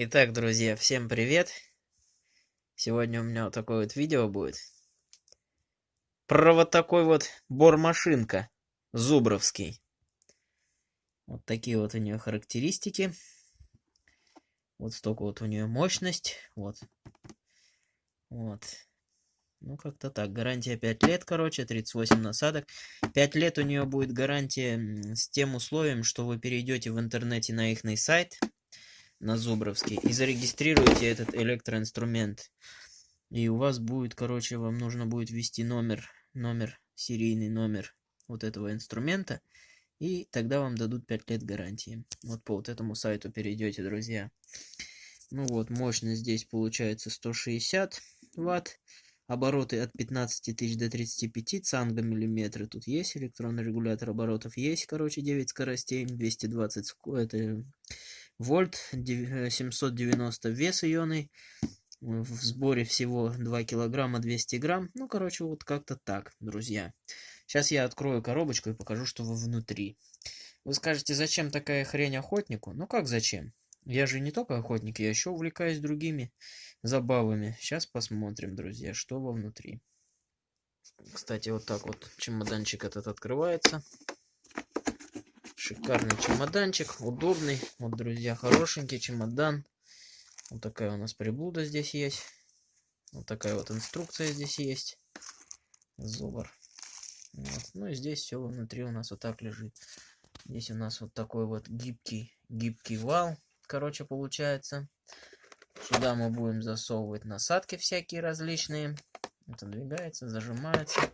Итак, друзья, всем привет! Сегодня у меня вот такое вот видео будет. Про вот такой вот бормашинка Зубровский. Вот такие вот у нее характеристики. Вот столько вот у нее мощность. Вот. Вот. Ну, как-то так. Гарантия 5 лет, короче, 38 насадок. 5 лет у нее будет гарантия с тем условием, что вы перейдете в интернете на их сайт на Зубровский и зарегистрируете этот электроинструмент. И у вас будет, короче, вам нужно будет ввести номер, номер, серийный номер вот этого инструмента. И тогда вам дадут 5 лет гарантии. Вот по вот этому сайту перейдете, друзья. Ну вот, мощность здесь получается 160 ватт. Обороты от 15 тысяч до 35 цанга миллиметры. Тут есть электронный регулятор оборотов. Есть, короче, 9 скоростей. 220 это вольт, 790 вес ионный, в сборе всего 2 килограмма 200 грамм. Ну, короче, вот как-то так, друзья. Сейчас я открою коробочку и покажу, что вы внутри. Вы скажете, зачем такая хрень охотнику? Ну, как зачем? Я же не только охотник, я еще увлекаюсь другими забавами. Сейчас посмотрим, друзья, что во внутри. Кстати, вот так вот чемоданчик этот открывается. Шикарный чемоданчик, удобный. Вот, друзья, хорошенький чемодан. Вот такая у нас приблуда здесь есть. Вот такая вот инструкция здесь есть. Зубр. Вот. Ну и здесь все внутри у нас вот так лежит. Здесь у нас вот такой вот гибкий, гибкий вал, короче, получается. Сюда мы будем засовывать насадки всякие различные. Это двигается, зажимается.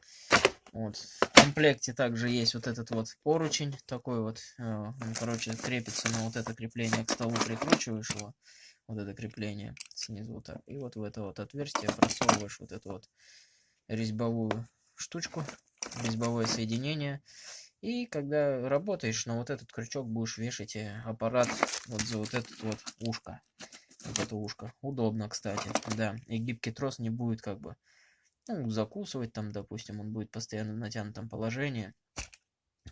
Вот. В комплекте также есть вот этот вот поручень, такой вот, э, он, короче, крепится на вот это крепление к столу, прикручиваешь его, вот это крепление снизу так, и вот в это вот отверстие просовываешь вот эту вот резьбовую штучку, резьбовое соединение, и когда работаешь, на вот этот крючок будешь вешать э, аппарат вот за вот это вот ушко, вот это ушко, удобно, кстати, да, и гибкий трос не будет как бы ну, закусывать там, допустим, он будет постоянно в натянутом положении.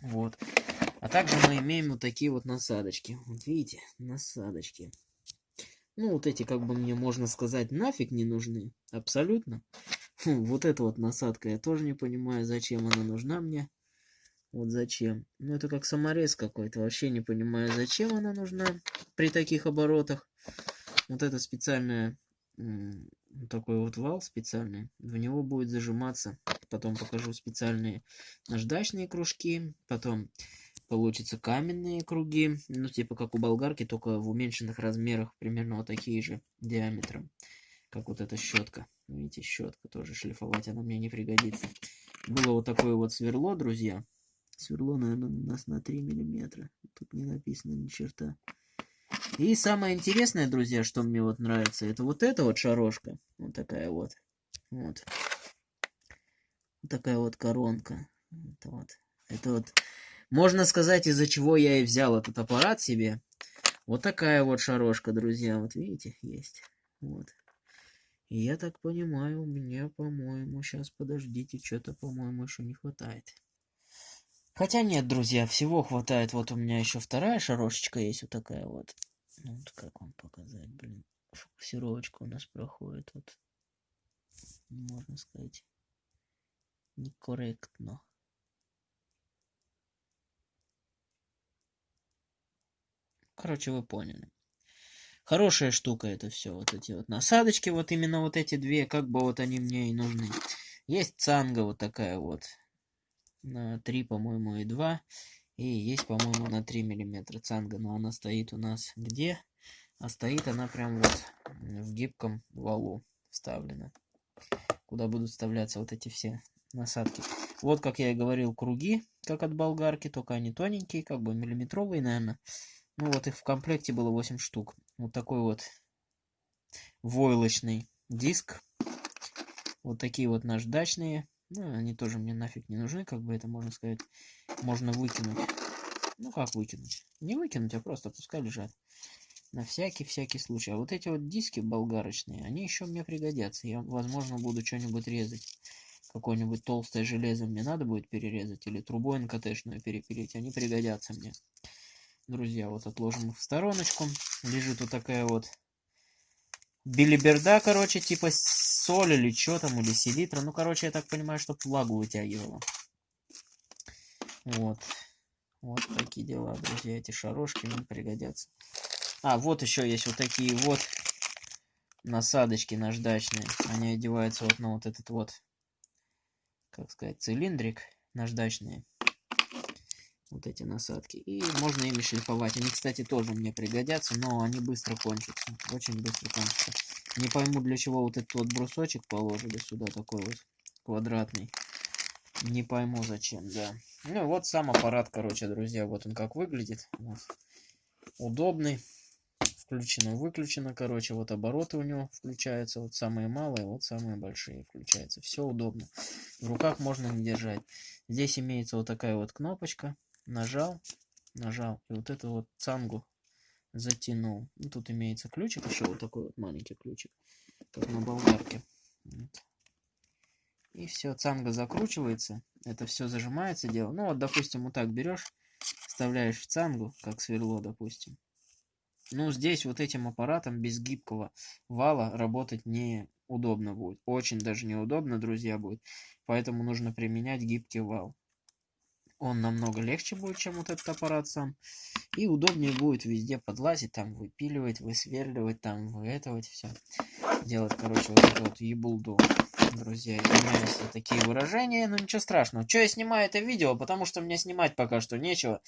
Вот. А также мы имеем вот такие вот насадочки. Вот видите, насадочки. Ну, вот эти, как бы мне можно сказать, нафиг не нужны. Абсолютно. Вот эта вот насадка, я тоже не понимаю, зачем она нужна мне. Вот зачем. Ну, это как саморез какой-то. Вообще не понимаю, зачем она нужна при таких оборотах. Вот это специальная такой вот вал специальный. В него будет зажиматься. Потом покажу специальные наждачные кружки. Потом получится каменные круги. Ну, типа как у болгарки, только в уменьшенных размерах. Примерно вот такие же диаметром. Как вот эта щетка. Видите, щетка тоже шлифовать она мне не пригодится. Было вот такое вот сверло, друзья. Сверло, наверное, у нас на 3 миллиметра. Тут не написано ни черта. И самое интересное, друзья, что мне вот нравится, это вот эта вот шарошка. Вот такая вот. Вот. Вот такая вот коронка. Это вот. Это вот. Можно сказать, из-за чего я и взял этот аппарат себе. Вот такая вот шарошка, друзья. Вот видите, есть. Вот. И я так понимаю, у меня, по-моему, сейчас, подождите, что-то, по-моему, еще не хватает. Хотя нет, друзья, всего хватает. Вот у меня еще вторая шарошечка есть, вот такая вот. Ну, вот как вам показать, блин. Фокусировочка у нас проходит вот, можно сказать, некорректно. Короче, вы поняли. Хорошая штука это все, вот эти вот насадочки, вот именно вот эти две, как бы вот они мне и нужны. Есть цанга вот такая вот, на 3, по-моему, и 2. И есть, по-моему, на 3 миллиметра цанга, но она стоит у нас где? А стоит она прям вот в гибком валу вставлена, куда будут вставляться вот эти все насадки. Вот, как я и говорил, круги, как от болгарки, только они тоненькие, как бы миллиметровые, наверное. Ну вот их в комплекте было 8 штук. Вот такой вот войлочный диск. Вот такие вот наждачные ну, они тоже мне нафиг не нужны, как бы это можно сказать. Можно выкинуть. Ну, как выкинуть? Не выкинуть, а просто пускай лежат. На всякий-всякий случай. А вот эти вот диски болгарочные, они еще мне пригодятся. Я, возможно, буду что-нибудь резать. Какое-нибудь толстое железо мне надо будет перерезать. Или трубой НКТшную перепилить. Они пригодятся мне. Друзья, вот отложим их в стороночку. Лежит вот такая вот билиберда, короче, типа соль или что там, или селитра. Ну, короче, я так понимаю, чтобы влагу вытягивала. Вот. Вот такие дела, друзья. Эти шарошки нам пригодятся. А, вот еще есть вот такие вот насадочки наждачные. Они одеваются вот на вот этот вот, как сказать, цилиндрик наждачные. Вот эти насадки. И можно ими шлифовать. Они, кстати, тоже мне пригодятся, но они быстро кончатся. Очень быстро кончатся. Не пойму, для чего вот этот вот брусочек положили сюда, такой вот квадратный. Не пойму, зачем, да. Ну, вот сам аппарат, короче, друзья, вот он как выглядит. Вот. Удобный. Включено, выключено, короче, вот обороты у него включаются, вот самые малые, вот самые большие включаются. Все удобно. В руках можно не держать. Здесь имеется вот такая вот кнопочка. Нажал, нажал, и вот эту вот цангу затянул. Ну, тут имеется ключик, еще вот такой вот маленький ключик, как на болгарке. Вот. И все, цанга закручивается. Это все зажимается дело. Ну вот, допустим, вот так берешь, вставляешь в цангу, как сверло, допустим. Ну, здесь вот этим аппаратом без гибкого вала работать неудобно будет. Очень даже неудобно, друзья, будет. Поэтому нужно применять гибкий вал. Он намного легче будет, чем вот этот аппарат сам. И удобнее будет везде подлазить, там выпиливать, высверливать, там вы это вот все. Делать, короче, вот эту вот ебулду друзья, извиняюсь за такие выражения, но ничего страшного. Че я снимаю это видео? Потому что мне снимать пока что нечего.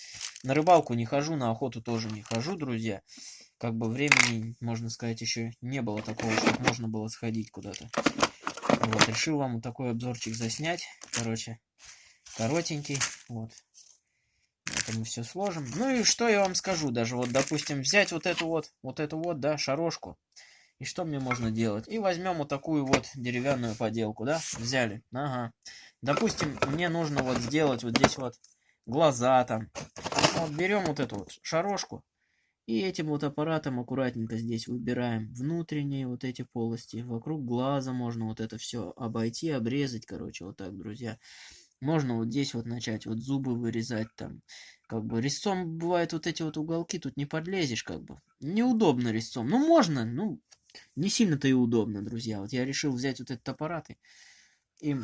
На рыбалку не хожу, на охоту тоже не хожу, друзья. Как бы времени, можно сказать, еще не было такого, чтобы можно было сходить куда-то. Вот, решил вам такой обзорчик заснять. Короче, коротенький. Вот. Это мы все сложим. Ну и что я вам скажу, даже вот, допустим, взять вот эту вот, вот эту вот, да, шарошку. И что мне можно делать? И возьмем вот такую вот деревянную поделку, да? Взяли. Ага. Допустим, мне нужно вот сделать вот здесь вот глаза там. Вот берем вот эту вот шарошку. И этим вот аппаратом аккуратненько здесь выбираем внутренние вот эти полости. Вокруг глаза можно вот это все обойти, обрезать, короче, вот так, друзья. Можно вот здесь вот начать вот зубы вырезать там. Как бы резцом бывает вот эти вот уголки, тут не подлезешь как бы. Неудобно резцом. Ну можно, ну не сильно-то и удобно, друзья. Вот я решил взять вот этот аппарат и, и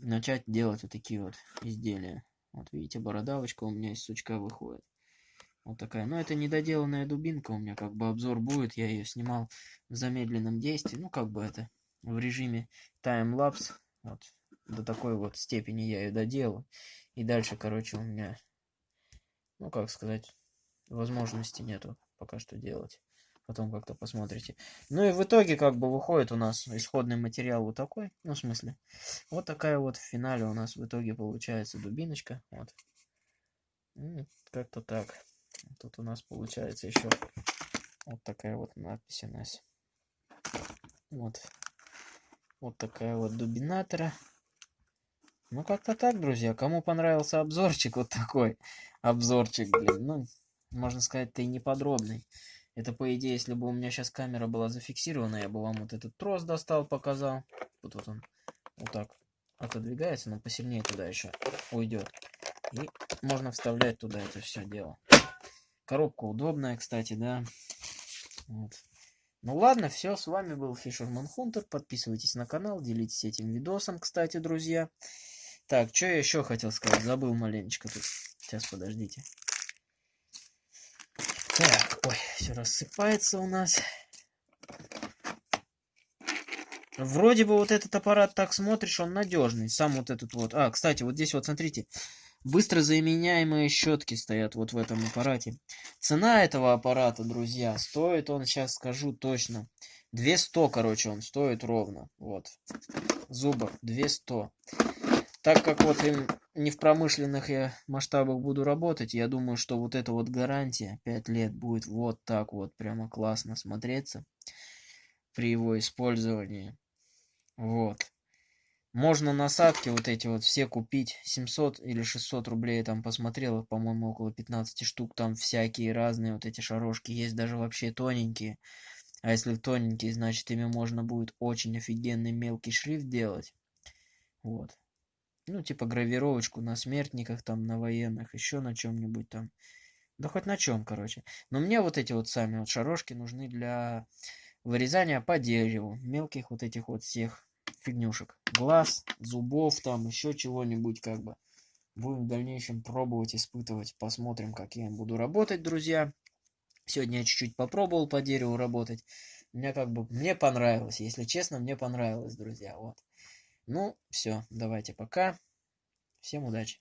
начать делать вот такие вот изделия. Вот видите, бородавочка у меня из сучка выходит. Вот такая. Но это недоделанная дубинка у меня, как бы обзор будет. Я ее снимал в замедленном действии. Ну, как бы это в режиме таймлапс. Вот до такой вот степени я ее доделал. И дальше, короче, у меня, ну, как сказать, возможности нету пока что делать. Потом как-то посмотрите. Ну и в итоге как бы выходит у нас исходный материал вот такой. Ну, в смысле, вот такая вот в финале у нас в итоге получается дубиночка. Вот. Как-то так. Тут у нас получается еще вот такая вот надпись у нас. Вот. Вот такая вот дубинатора. Ну, как-то так, друзья. Кому понравился обзорчик вот такой, обзорчик, блин, ну, можно сказать-то и не подробный. Это, по идее, если бы у меня сейчас камера была зафиксирована, я бы вам вот этот трос достал, показал. Вот, вот он вот так отодвигается, но посильнее туда еще уйдет. И можно вставлять туда это все дело. Коробка удобная, кстати, да. Вот. Ну ладно, все, с вами был Fisherman Hunter. Подписывайтесь на канал, делитесь этим видосом, кстати, друзья. Так, что я еще хотел сказать? Забыл маленечко тут. Сейчас, подождите. Ой, все рассыпается у нас. Вроде бы вот этот аппарат так смотришь, он надежный. Сам вот этот вот. А, кстати, вот здесь вот смотрите. Быстро заменяемые щетки стоят вот в этом аппарате. Цена этого аппарата, друзья, стоит он, сейчас скажу точно. 200, короче, он стоит ровно. Вот. Зубов 200. Так как вот им не в промышленных я масштабах буду работать, я думаю, что вот эта вот гарантия 5 лет будет вот так вот прямо классно смотреться при его использовании. Вот. Можно насадки вот эти вот все купить. 700 или 600 рублей я там посмотрел, по-моему, около 15 штук. Там всякие разные вот эти шарошки. Есть даже вообще тоненькие. А если тоненькие, значит ими можно будет очень офигенный мелкий шрифт делать. Вот ну, типа гравировочку на смертниках, там, на военных, еще на чем-нибудь там. Да хоть на чем, короче. Но мне вот эти вот сами вот шарошки нужны для вырезания по дереву, мелких вот этих вот всех фигнюшек. Глаз, зубов там, еще чего-нибудь как бы. Будем в дальнейшем пробовать, испытывать, посмотрим, как я буду работать, друзья. Сегодня я чуть-чуть попробовал по дереву работать. Мне как бы, мне понравилось, если честно, мне понравилось, друзья, вот. Ну, все, давайте пока. Всем удачи.